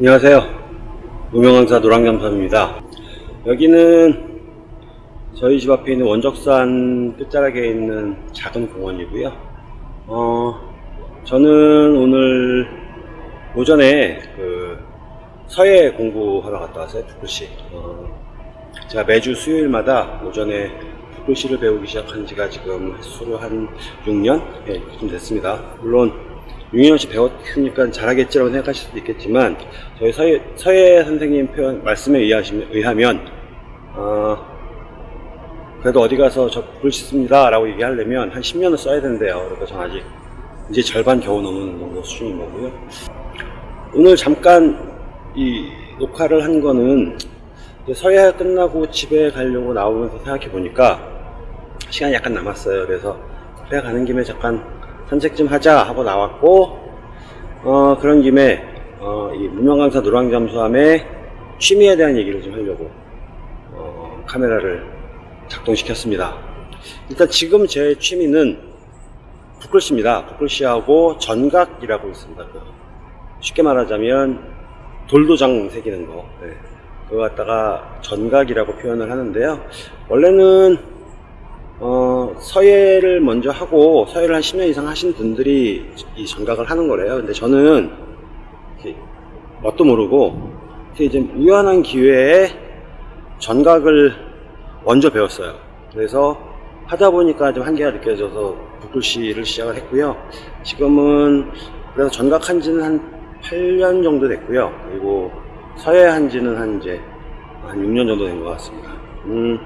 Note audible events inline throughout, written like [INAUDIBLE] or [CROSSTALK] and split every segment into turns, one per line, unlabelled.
안녕하세요. 무명강사 노랑잠수입니다. 여기는 저희 집 앞에 있는 원적산 끝자락에 있는 작은 공원이고요. 어, 저는 오늘 오전에 그 서예 공부하러 갔다 왔어요. 북글씨. 어, 제가 매주 수요일마다 오전에 북글씨를 배우기 시작한 지가 지금 횟수로 한 6년? 예, 좀 됐습니다. 물론 6년씩 배웠으니까 잘하겠지라고 생각하실 수도 있겠지만 저희 서예, 서예 선생님 표현 말씀에 의하시면, 의하면 어, 그래도 어디 가서 저 글씨 씁니다 라고 얘기하려면 한 10년을 써야 된대요. 그러니까 전 아직 이제 절반 겨우 넘는 정도 수준인 거고요. 오늘 잠깐 이 녹화를 한 거는 서예가 끝나고 집에 가려고 나오면서 생각해 보니까 시간이 약간 남았어요. 그래서 그래 가는 김에 잠깐 산책 좀 하자 하고 나왔고 어, 그런 김에 어, 이 무명강사 노랑잠수함의 취미에 대한 얘기를 좀 하려고 어, 카메라를 작동시켰습니다. 일단 지금 제 취미는 붓글씨입니다. 붓글씨하고 전각이라고 있습니다. 그 쉽게 말하자면 돌도장 새기는 거. 네. 그거 갖다가 전각이라고 표현을 하는데요. 원래는 어, 서예를 먼저 하고 서예를 한 10년 이상 하신 분들이 이 전각을 하는 거래요. 근데 저는 뭣도 모르고 이제 우연한 기회에 전각을 먼저 배웠어요. 그래서 하다 보니까 좀 한계가 느껴져서 붓글씨를 시작을 했고요. 지금은 그래서 전각한 지는 한 8년 정도 됐고요. 그리고 서예 한 지는 한 이제 한 6년 정도 된 것 같습니다. 음,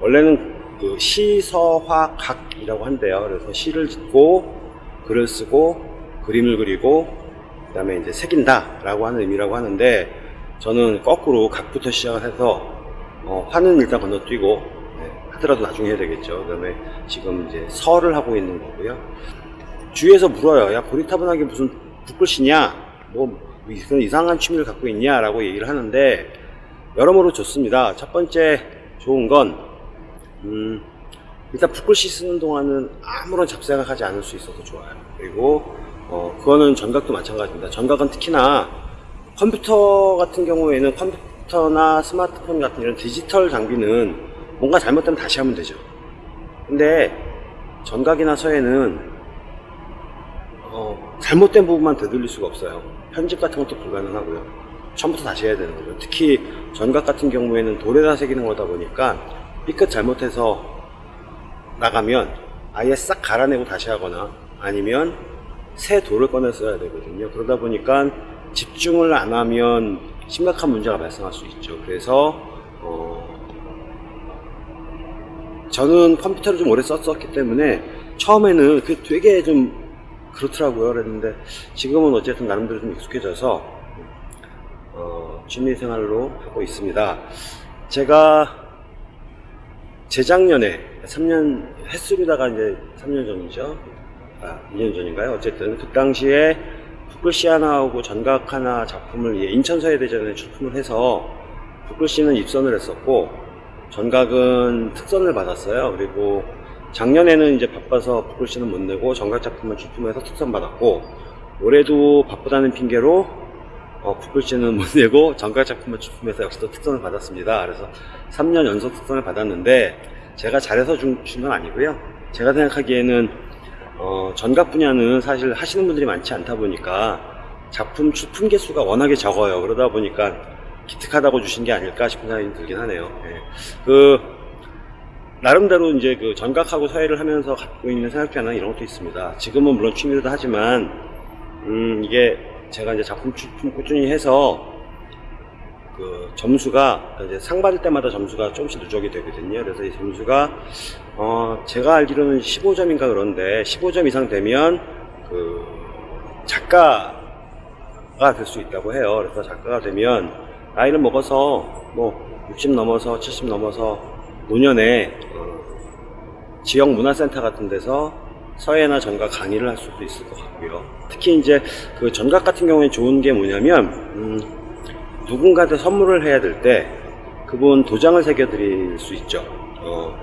원래는 그 시서화각이라고 한대요. 그래서 시를 짓고 글을 쓰고 그림을 그리고 그 다음에 이제 새긴다라고 하는 의미라고 하는데 저는 거꾸로 각부터 시작을 해서 어, 화는 일단 건너뛰고 네, 하더라도 나중에 해야 되겠죠. 그 다음에 지금 이제 설을 하고 있는 거고요. 주위에서 물어요. 야 고리타분하게 무슨 붓글씨냐? 뭐 그런 이상한 취미를 갖고 있냐? 라고 얘기를 하는데 여러모로 좋습니다. 첫 번째 좋은 건 음, 일단 붓글씨 쓰는 동안은 아무런 잡생각하지 않을 수 있어서 좋아요. 그리고 어, 그거는 전각도 마찬가지입니다. 전각은 특히나 컴퓨터 같은 경우에는 컴퓨터나 스마트폰 같은 이런 디지털 장비는 뭔가 잘못되면 다시 하면 되죠. 근데 전각이나 서예는 어, 잘못된 부분만 되돌릴 수가 없어요. 편집 같은 것도 불가능하고요. 처음부터 다시 해야 되는 거죠. 특히 전각 같은 경우에는 돌에다 새기는 거다 보니까 삐끗 잘못해서 나가면 아예 싹 갈아내고 다시 하거나 아니면 새 돌을 꺼내 써야 되거든요. 그러다 보니까 집중을 안 하면 심각한 문제가 발생할 수 있죠. 그래서 어 저는 컴퓨터를 좀 오래 썼었기 때문에 처음에는 그 되게 좀 그렇더라고요. 그랬는데 지금은 어쨌든 나름대로 좀 익숙해져서 어 취미생활로 하고 있습니다. 제가 재작년에 3년 횟수로다가 이제 3년 전이죠. 아, 2년 전인가요? 어쨌든 그 당시에 붓글씨 하나하고 전각 하나 작품을 인천서예대전에 출품을 해서 붓글씨는 입선을 했었고 전각은 특선을 받았어요. 그리고 작년에는 이제 바빠서 붓글씨는 못 내고 전각 작품을 출품해서 특선 받았고 올해도 바쁘다는 핑계로 어, 붓글씨는 못 내고 전각 작품을 출품해서 역시 또 특선을 받았습니다. 그래서 3년 연속 특선을 받았는데 제가 잘해서 준 건 아니고요. 제가 생각하기에는 어, 전각 분야는 사실 하시는 분들이 많지 않다 보니까 작품 출품 개수가 워낙에 적어요. 그러다 보니까 기특하다고 주신 게 아닐까 싶은 생각이 들긴 하네요. 예. 그 나름대로 이제 그 전각하고 서예를 하면서 갖고 있는 생각변화 이런 것도 있습니다. 지금은 물론 취미로도 하지만 음, 이게 제가 이제 작품 출품 꾸준히 해서 그 점수가 이제 상 받을 때마다 점수가 조금씩 누적이 되거든요. 그래서 이 점수가 어 제가 알기로는 15점인가 그런데 15점 이상 되면 그 작가가 될 수 있다고 해요. 그래서 작가가 되면 나이를 먹어서 뭐 60 넘어서 70 넘어서 노년에 어 지역 문화센터 같은 데서 서예나 전각 강의를 할 수도 있을 것 같고요. 특히 이제 그 전각 같은 경우에 좋은 게 뭐냐면 음 누군가한테 선물을 해야 될 때 그분 도장을 새겨 드릴 수 있죠. 어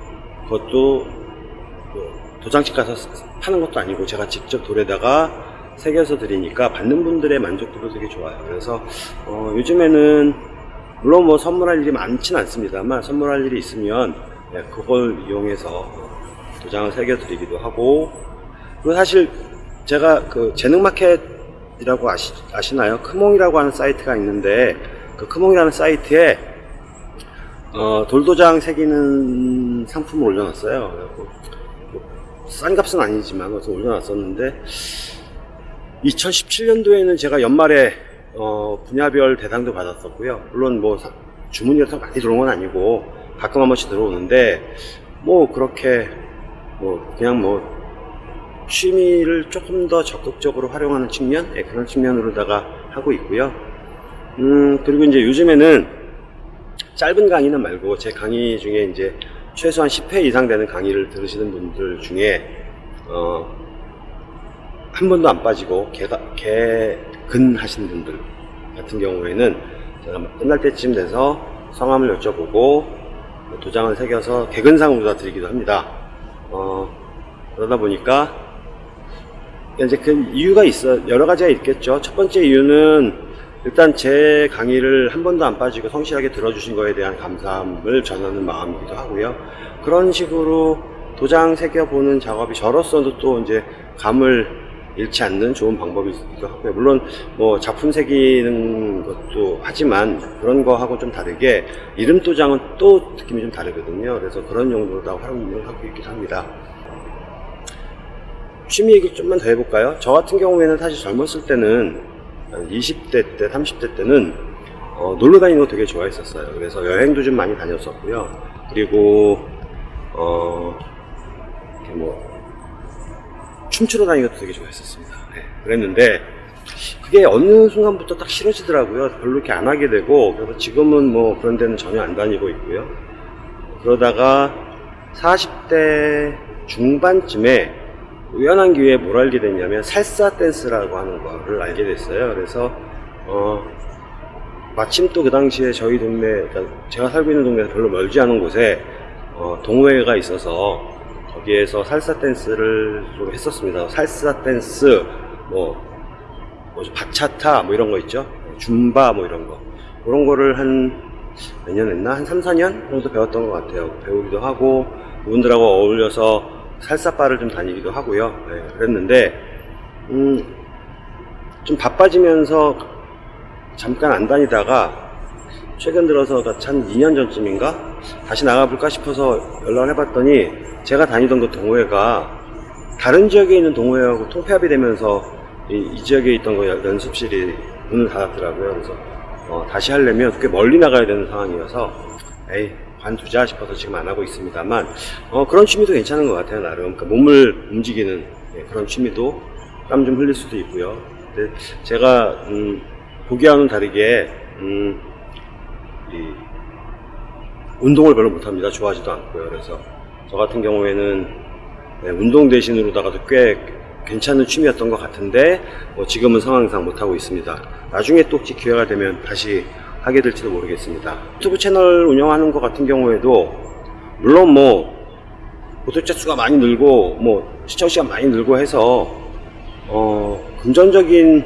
그것도 뭐 도장집 가서 파는 것도 아니고 제가 직접 돌에다가 새겨서 드리니까 받는 분들의 만족도도 되게 좋아요. 그래서 어, 요즘에는 물론 뭐 선물할 일이 많지는 않습니다만 선물할 일이 있으면 네, 그걸 이용해서 도장을 새겨 드리기도 하고 그리고 사실 제가 그 재능마켓이라고 아시, 아시나요? 크몽이라고 하는 사이트가 있는데 그 크몽이라는 사이트에 어, 돌도장 새기는 상품을 올려놨어요. 그래갖고 뭐싼 값은 아니지만 그래서 올려놨었는데 2017년도에는 제가 연말에 어, 분야별 대상도 받았었고요. 물론 뭐 사- 주문이 그렇게 많이 들어온 건 아니고 가끔 한 번씩 들어오는데 뭐 그렇게 뭐 그냥 뭐 취미를 조금 더 적극적으로 활용하는 측면 예, 그런 측면으로다가 하고 있고요. 음 그리고 이제 요즘에는 짧은 강의는 말고 제 강의 중에 이제 최소한 10회 이상 되는 강의를 들으시는 분들 중에 어, 한 번도 안 빠지고 개근 하신 분들 같은 경우에는 제가 끝날 때쯤 돼서 성함을 여쭤보고 도장을 새겨서 개근상으로 다 드리기도 합니다. 어, 그러다 보니까 이제 그 이유가 있어 여러 가지가 있겠죠. 첫 번째 이유는 일단 제 강의를 한 번도 안 빠지고 성실하게 들어주신 거에 대한 감사함을 전하는 마음이기도 하고요. 그런 식으로 도장 새겨보는 작업이 저로서도 또 이제 감을 잃지 않는 좋은 방법이기도 하고요. 물론 뭐 작품 새기는 것도 하지만 그런 거하고 좀 다르게 이름 도장은 또 느낌이 좀 다르거든요. 그래서 그런 용도로 다 활용을 하고 있기도 합니다. 취미 얘기 좀만 더 해볼까요? 저 같은 경우에는 사실 젊었을 때는 20대 때, 30대 때는 어, 놀러 다니는 거 되게 좋아했었어요. 그래서 여행도 좀 많이 다녔었고요. 그리고 어, 이렇게 뭐 춤추러 다니는 것도 되게 좋아했었습니다. 네, 그랬는데 그게 어느 순간부터 딱 싫어지더라고요. 별로 이렇게 안 하게 되고 그래서 지금은 뭐 그런 데는 전혀 안 다니고 있고요. 그러다가 40대 중반쯤에 우연한 기회에 뭘 알게 됐냐면 살사 댄스라고 하는 거를 알게 됐어요. 그래서 어 마침 또 그 당시에 저희 동네 그러니까 제가 살고 있는 동네에서 별로 멀지 않은 곳에 어, 동호회가 있어서 거기에서 살사 댄스를 좀 했었습니다. 살사 댄스 뭐 뭐죠 바차타 뭐 이런 거 있죠. 줌바 뭐 이런 거 그런 거를 한 몇 년 했나? 한 3, 4년 정도 배웠던 것 같아요. 배우기도 하고, 그분들하고 어울려서 살사바를 좀 다니기도 하고요. 네, 그랬는데, 음, 좀 바빠지면서 잠깐 안 다니다가, 최근 들어서 한 2년 전쯤인가? 다시 나가볼까 싶어서 연락을 해봤더니, 제가 다니던 그 동호회가 다른 지역에 있는 동호회하고 통폐합이 되면서 이, 이 지역에 있던 그 연습실이 문을 닫았더라고요. 그래서 어, 다시 하려면 꽤 멀리 나가야 되는 상황이어서 에이 관두자 싶어서 지금 안 하고 있습니다만 어, 그런 취미도 괜찮은 것 같아요 나름 그러니까 몸을 움직이는 예, 그런 취미도 땀 좀 흘릴 수도 있고요 근데 제가 음, 보기와는 다르게 음, 이 운동을 별로 못합니다 좋아하지도 않고요 그래서 저 같은 경우에는 네, 운동 대신으로다가도 꽤 괜찮은 취미였던 것 같은데 뭐 지금은 상황상 못하고 있습니다. 나중에 또 혹시 기회가 되면 다시 하게 될지도 모르겠습니다. 유튜브 채널 운영하는 것 같은 경우에도 물론 뭐 구독자 수가 많이 늘고 뭐 시청 시간 많이 늘고 해서 어 금전적인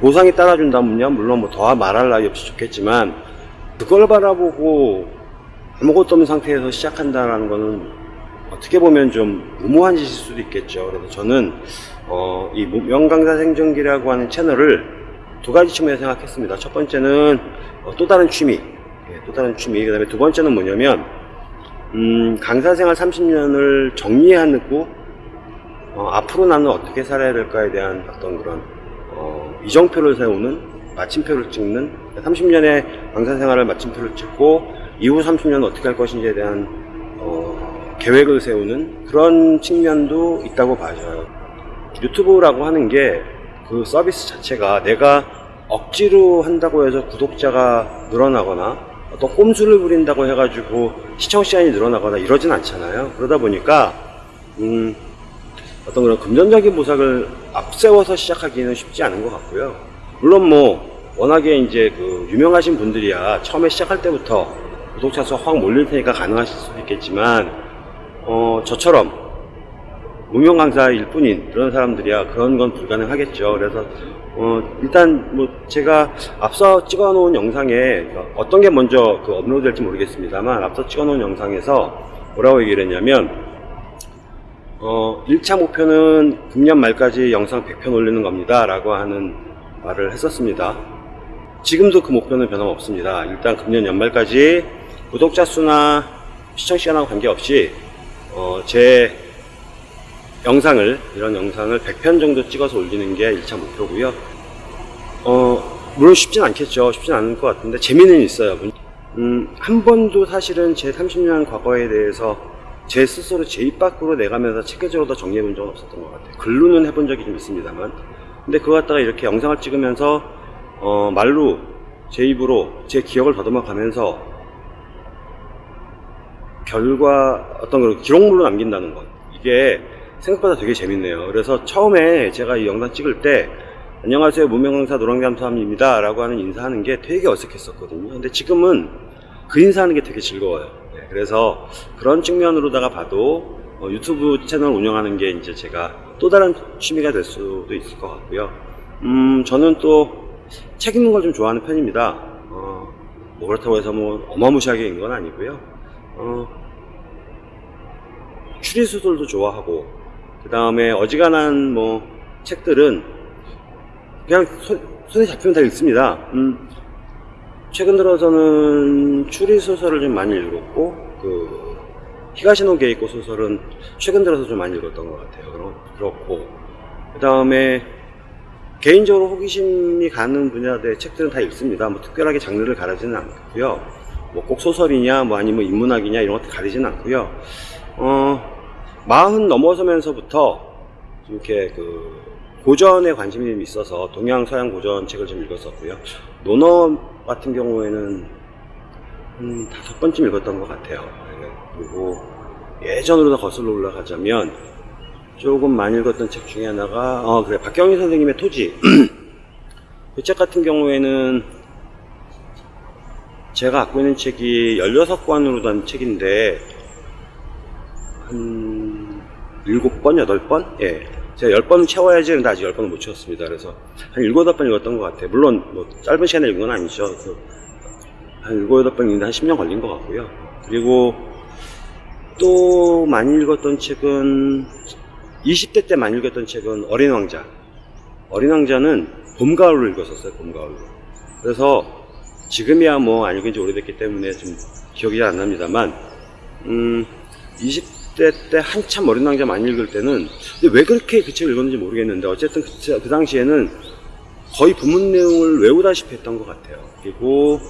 보상이 따라준다면요 물론 뭐더 말할 나위 없이 좋겠지만 그걸 바라보고 아무것도 없는 상태에서 시작한다라는 거는 어떻게 보면 좀 무모한 짓일 수도 있겠죠. 그래서 저는 어, 이 명강사 생존기라고 하는 채널을 두 가지 측면에서 생각했습니다. 첫 번째는 어, 또 다른 취미, 예, 또 다른 취미. 그 다음에 두 번째는 뭐냐면 음, 강사 생활 30년을 정리해 놓고 어, 앞으로 나는 어떻게 살아야 될까에 대한 어떤 그런 어, 이정표를 세우는 마침표를 찍는 30년의 강사 생활을 마침표를 찍고 이후 30년은 어떻게 할 것인지에 대한 어, 계획을 세우는 그런 측면도 있다고 봐져요. 유튜브라고 하는 게 그 서비스 자체가 내가 억지로 한다고 해서 구독자가 늘어나거나 어떤 꼼수를 부린다고 해가지고 시청 시간이 늘어나거나 이러진 않잖아요. 그러다 보니까 음, 어떤 그런 금전적인 보상을 앞세워서 시작하기는 쉽지 않은 것 같고요. 물론 뭐 워낙에 이제 그 유명하신 분들이야 처음에 시작할 때부터 구독자 수가 확 몰릴 테니까 가능하실 수도 있겠지만 어, 저처럼 무명 강사일 뿐인 그런 사람들이야 그런 건 불가능하겠죠. 그래서 어, 일단 뭐 제가 앞서 찍어 놓은 영상에 그러니까 어떤 게 먼저 그 업로드 될지 모르겠습니다만 앞서 찍어 놓은 영상에서 뭐라고 얘기를 했냐면 어, 1차 목표는 금년 말까지 영상 100편 올리는 겁니다 라고 하는 말을 했었습니다. 지금도 그 목표는 변함없습니다. 일단 금년 연말까지 구독자 수나 시청 시간하고 관계없이 어, 제 영상을 이런 영상을 100편 정도 찍어서 올리는 게 1차 목표고요. 어, 물론 쉽진 않겠죠. 쉽진 않을 것 같은데 재미는 있어요. 음, 한 번도 사실은 제 30년 과거에 대해서 제 스스로 제 입 밖으로 내가면서 체계적으로 더 정리해 본 적은 없었던 것 같아요. 글로는 해본 적이 좀 있습니다만. 근데 그거 갖다가 이렇게 영상을 찍으면서, 어, 말로, 제 입으로 제 기억을 더듬어 가면서, 결과, 어떤 걸 기록물로 남긴다는 것. 이게 생각보다 되게 재밌네요. 그래서 처음에 제가 이 영상 찍을 때, 안녕하세요. 무명강사 노랑잠수함입니다. 라고 하는 인사하는 게 되게 어색했었거든요. 근데 지금은 그 인사하는 게 되게 즐거워요. 네, 그래서 그런 측면으로다가 봐도 어, 유튜브 채널 운영하는 게 이제 제가 또 다른 취미가 될 수도 있을 것 같고요. 음, 저는 또 책 읽는 걸 좀 좋아하는 편입니다. 어, 뭐 그렇다고 해서 뭐 어마무시하게 읽는 건 아니고요. 어, 추리소설도 좋아하고, 그 다음에 어지간한 뭐 책들은 그냥 손, 손에 잡히면 다 읽습니다. 음, 최근 들어서는 추리 소설을 좀 많이 읽었고 그 히가시노 게이코 소설은 최근 들어서 좀 많이 읽었던 것 같아요. 그렇- 그렇고 그 다음에 개인적으로 호기심이 가는 분야의 책들은 다 읽습니다. 뭐 특별하게 장르를 가르지는 않고요. 뭐 꼭 소설이냐, 뭐 아니면 인문학이냐 이런 것도 가리지는 않고요. 어 마흔 넘어서면서부터 좀 이렇게 그 고전에 관심이 좀 있어서 동양 서양 고전 책을 좀 읽었었고요. 논어 같은 경우에는 한 다섯 번쯤 읽었던 것 같아요. 네, 그리고 예전으로 더 거슬러 올라가자면 조금 많이 읽었던 책 중에 하나가 어 그래 박경희 선생님의 토지 [CLEARS THROAT] 그 책 같은 경우에는 제가 갖고 있는 책이 16권으로 된 책인데 한 7번, 8번? 예. 제가 10번은 채워야지 근데 아직 10번은 못 채웠습니다. 그래서 한 7, 8번 읽었던 것 같아요. 물론 뭐 짧은 시간에 읽은 건 아니죠. 한 7, 8번 읽는데 한 10년 걸린 것 같고요. 그리고 또 많이 읽었던 책은 20대 때 많이 읽었던 책은 어린 왕자. 어린 왕자는 봄, 가을로 읽었었어요. 봄, 가을로. 그래서 지금이야 뭐 안 읽은 지 오래됐기 때문에 좀 기억이 잘 안 납니다만 음, 20대 때 한참 어린 왕자 많이 읽을 때는 왜 그렇게 그 책을 읽었는지 모르겠는데 어쨌든 그, 제- 그 당시에는 거의 부문 내용을 외우다시피 했던 것 같아요. 그리고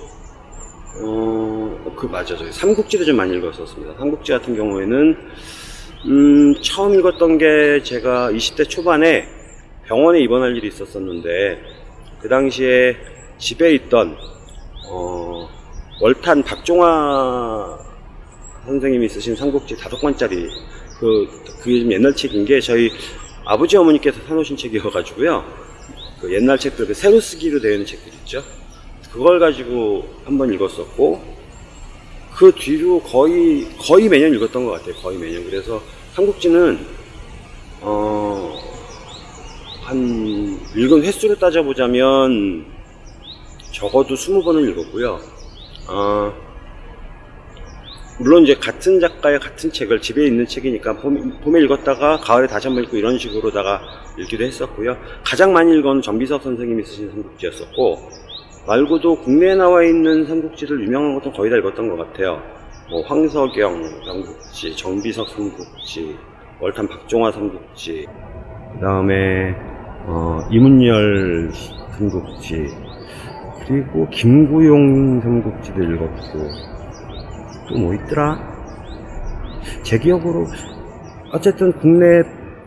어, 그 맞아, 저 삼국지도 좀 많이 읽었었습니다. 삼국지 같은 경우에는 음, 처음 읽었던 게 제가 20대 초반에 병원에 입원할 일이 있었었는데 그 당시에 집에 있던 어, 월탄 박종화 선생님이 쓰신 삼국지 다섯 권짜리 그 그게 좀 옛날 책인 게 저희 아버지 어머니께서 사놓으신 책이어가지고요. 그 옛날 책들 그 새로 쓰기로 되어 있는 책들 있죠. 그걸 가지고 한 번 읽었었고 그 뒤로 거의 거의 매년 읽었던 것 같아요. 거의 매년. 그래서 삼국지는 어, 한 읽은 횟수로 따져보자면 적어도 20번을 읽었고요. 어, 물론 이제 같은 작가의 같은 책을 집에 있는 책이니까 봄, 봄에 읽었다가 가을에 다시 한번 읽고 이런 식으로다가 읽기도 했었고요. 가장 많이 읽은 정비석 선생님이 쓰신 삼국지였었고 말고도 국내에 나와 있는 삼국지들 유명한 것도 거의 다 읽었던 것 같아요. 뭐 황석영 삼국지, 정비석 삼국지, 월탄 박종화 삼국지, 그 다음에 어, 이문열 삼국지, 그리고 김구용 삼국지도 읽었고 또 뭐 있더라? 제 기억으로 어쨌든 국내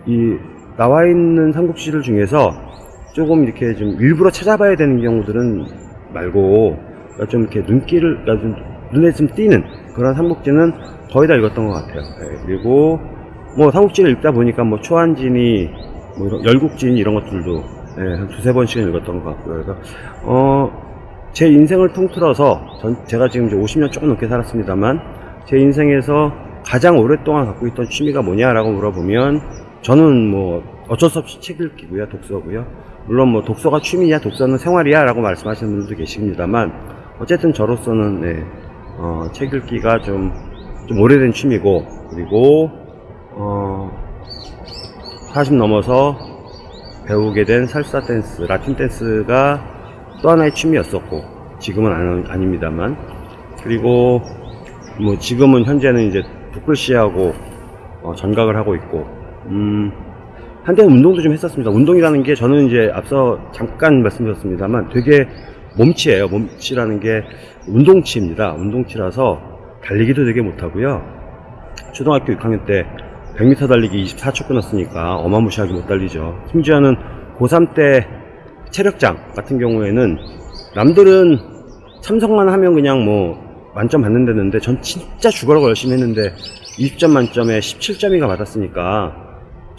이 나와 있는 삼국지들 중에서 조금 이렇게 좀 일부러 찾아봐야 되는 경우들은 말고 좀 이렇게 눈길을 그러니까 좀 눈에 좀 띄는 그런 삼국지는 거의 다 읽었던 것 같아요. 예, 그리고 뭐 삼국지를 읽다 보니까 뭐 초한진이 뭐 열국진 이런 것들도 예, 한 두세 번씩은 읽었던 것 같고요. 그래서 어, 제 인생을 통틀어서 전 제가 지금 이제 50년 조금 넘게 살았습니다만 제 인생에서 가장 오랫동안 갖고 있던 취미가 뭐냐라고 물어보면 저는 뭐 어쩔 수 없이 책 읽기고요, 독서고요. 물론 뭐 독서가 취미냐, 독서는 생활이야 라고 말씀하시는 분들도 계십니다만 어쨌든 저로서는 네, 어, 책 읽기가 좀, 좀 오래된 취미고 그리고 어, 40 넘어서 배우게 된 살사 댄스, 라틴 댄스가 또 하나의 취미였었고 지금은 안, 아닙니다만 그리고 뭐 지금은 현재는 이제 북글씨하고 어, 전각을 하고 있고 음, 한때는 운동도 좀 했었습니다. 운동이라는 게 저는 이제 앞서 잠깐 말씀드렸습니다만 되게 몸치예요. 몸치라는 게 운동치입니다. 운동치라서 달리기도 되게 못하고요. 초등학교 6학년 때 100m 달리기 24초 끊었으니까 어마무시하게 못 달리죠. 심지어는 고3 때 체력장 같은 경우에는 남들은 참석만 하면 그냥 뭐 만점 받는다는데 전 진짜 죽어라고 열심히 했는데 20점 만점에 17점이가 받았으니까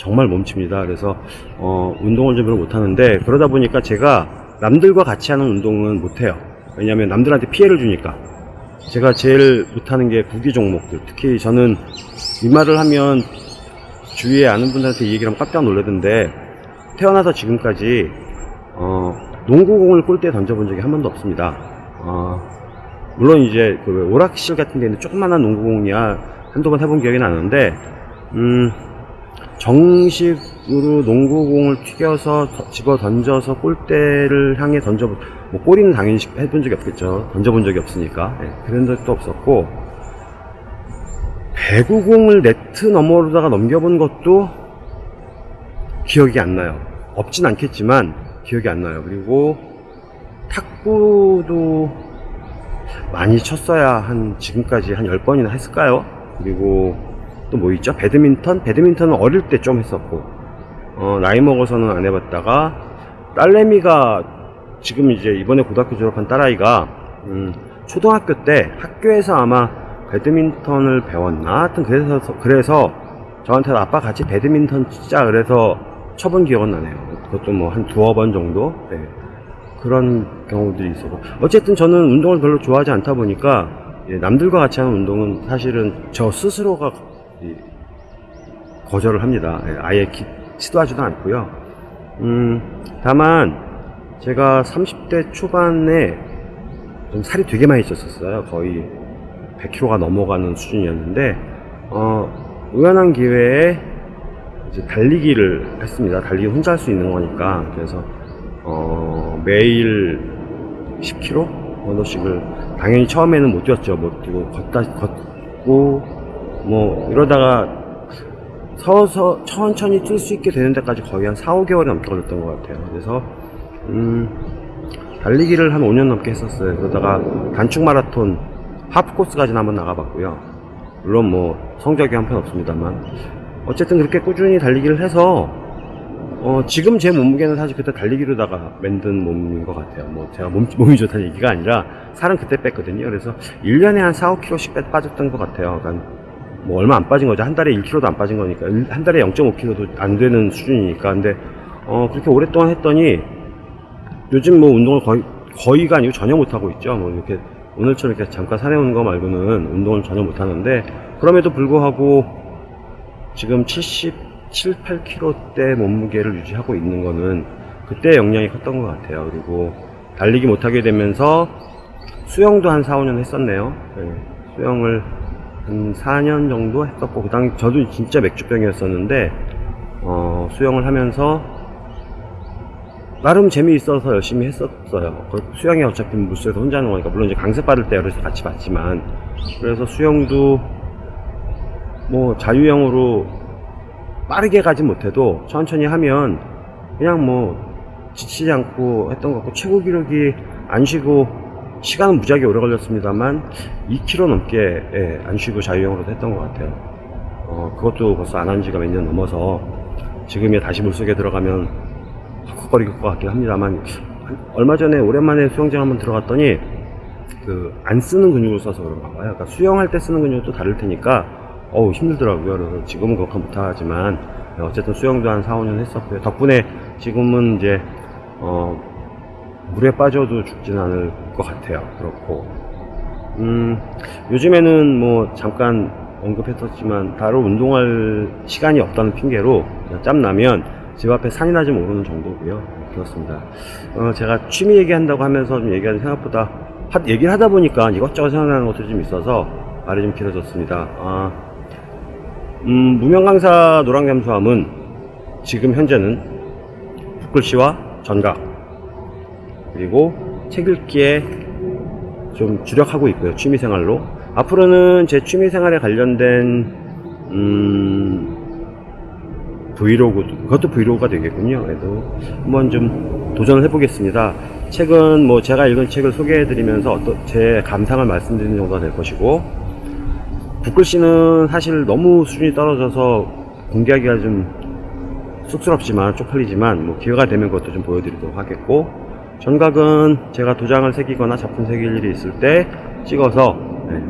정말 몸칩니다. 그래서 어, 운동을 좀 별로 못하는데 그러다 보니까 제가 남들과 같이 하는 운동은 못해요. 왜냐하면 남들한테 피해를 주니까 제가 제일 못하는 게 구기 종목들 특히 저는 이 말을 하면 주위에 아는 분들한테 이 얘기를 하면 깜짝 놀라던데 태어나서 지금까지 어, 농구공을 골대에 던져본 적이 한 번도 없습니다. 어, 물론 이제 그 오락실 같은 데는 조그만한 농구공이야 한두 번 해본 기억이 나는데 음, 정식으로 농구공을 튀겨서 더- 집어 던져서 골대를 향해 던져 뭐 골이는 당연히 해본 적이 없겠죠. 던져본 적이 없으니까. 예, 그런 적도 없었고 배구공을 네트 너머로다가 넘겨본 것도 기억이 안 나요. 없진 않겠지만 기억이 안 나요. 그리고 탁구도 많이 쳤어야 한 지금까지 한 10번이나 했을까요? 그리고 또 뭐 있죠? 배드민턴? 배드민턴은 어릴 때 좀 했었고 어, 나이 먹어서는 안 해봤다가 딸내미가 지금 이제 이번에 고등학교 졸업한 딸아이가 음, 초등학교 때 학교에서 아마 배드민턴을 배웠나? 하여튼 그래서 그래서 저한테 아빠 같이 배드민턴 치자 그래서 쳐본 기억은 나네요. 그것도 뭐 한 두어 번 정도? 네. 그런 경우들이 있었고 어쨌든 저는 운동을 별로 좋아하지 않다 보니까 예, 남들과 같이 하는 운동은 사실은 저 스스로가 이, 거절을 합니다. 예, 아예 기- 시도하지도 않고요. 음, 다만 제가 30대 초반에 좀 살이 되게 많이 쪘었어요. 거의 100kg가 넘어가는 수준이었는데 어, 우연한 기회에 이제 달리기를 했습니다. 달리기 혼자 할 수 있는 거니까 그래서 어, 매일 10km 정도씩을 당연히 처음에는 못 뛰었죠. 못 뛰고 걷다 걷고 뭐 이러다가 서서 천천히 뛸 수 있게 되는 데까지 거의 한 4, 5개월이 넘게 걸렸던 것 같아요. 그래서 음, 달리기를 한 5년 넘게 했었어요. 그러다가 단축 마라톤 하프 코스까지는 한번 나가봤고요. 물론 뭐 성적이 한편 없습니다만 어쨌든 그렇게 꾸준히 달리기를 해서 어, 지금 제 몸무게는 사실 그때 달리기로다가 만든 몸인 것 같아요. 뭐, 제가 몸, 몸이 좋다는 얘기가 아니라, 살은 그때 뺐거든요. 그래서, 1년에 한 4, 5kg씩 빼, 빠졌던 것 같아요. 그러니까, 뭐, 얼마 안 빠진 거죠. 한 달에 1kg도 안 빠진 거니까. 일- 한 달에 0.5kg도 안 되는 수준이니까. 근데, 어, 그렇게 오랫동안 했더니, 요즘 뭐, 운동을 거의, 거의가 아니고 전혀 못하고 있죠. 뭐, 이렇게, 오늘처럼 이렇게 잠깐 산에 오는 거 말고는 운동을 전혀 못하는데, 그럼에도 불구하고, 지금 77, 8kg대 몸무게를 유지하고 있는 거는 그때 영향이 컸던 것 같아요. 그리고 달리기 못하게 되면서 수영도 한 4, 5년 했었네요. 네, 수영을 한 4년 정도 했었고, 그 당시 저도 진짜 맥주병이었었는데, 어, 수영을 하면서 나름 재미있어서 열심히 했었어요. 그 수영이 어차피 물속에서 혼자 하는 거니까, 물론 이제 강습 받을 때 어려서 같이 받지만, 그래서 수영도 뭐 자유형으로 빠르게 가진 못해도 천천히 하면 그냥 뭐 지치지 않고 했던 것 같고 최고 기록이 안 쉬고 시간은 무지하게 오래 걸렸습니다만 2km 넘게 예, 안 쉬고 자유형으로 했던 것 같아요. 어, 그것도 벌써 안 한 지가 몇 년 넘어서 지금이 다시 물속에 들어가면 헉헉거릴 것 같긴 합니다만 한- 얼마 전에 오랜만에 수영장 한번 들어갔더니 그 안 쓰는 근육을 써서 그런가 봐요. 그러니까 수영할 때 쓰는 근육도 다를 테니까 어우 힘들더라고요. 그래서 지금은 그렇게 못하지만 어쨌든 수영도 한 4, 5년 했었고요. 덕분에 지금은 이제 어 물에 빠져도 죽진 않을 것 같아요. 그렇고 음 요즘에는 뭐 잠깐 언급했었지만 따로 운동할 시간이 없다는 핑계로 짬나면 집 앞에 산이나 좀 오르는 정도고요. 그렇습니다. 어, 제가 취미 얘기한다고 하면서 좀 얘기하는 생각보다 하- 얘기를 하다 보니까 이것저것 생각나는 것들이 좀 있어서 말이 좀 길어졌습니다. 아, 음, 무명 강사 노랑잠수함은 지금 현재는 붓글씨와 전각 그리고 책 읽기에 좀 주력하고 있고요 취미생활로. 앞으로는 제 취미생활에 관련된 음, 브이로그 그것도 브이로그가 되겠군요 그래도. 한번 좀 도전을 해보겠습니다. 책은 뭐 제가 읽은 책을 소개해드리면서 제 감상을 말씀드리는 정도가 될 것이고 붓글씨는 사실 너무 수준이 떨어져서 공개하기가 좀 쑥스럽지만 쪽팔리지만 뭐 기회가 되면 그것도 좀 보여드리도록 하겠고 전각은 제가 도장을 새기거나 작품 새길 일이 있을 때 찍어서 네,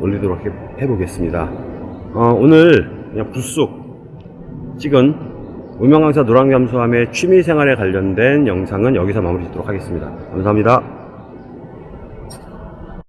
올리도록 해, 해보겠습니다. 어, 오늘 그냥 불쑥 찍은 무명강사 노랑잠수함의 취미생활에 관련된 영상은 여기서 마무리 짓도록 하겠습니다. 감사합니다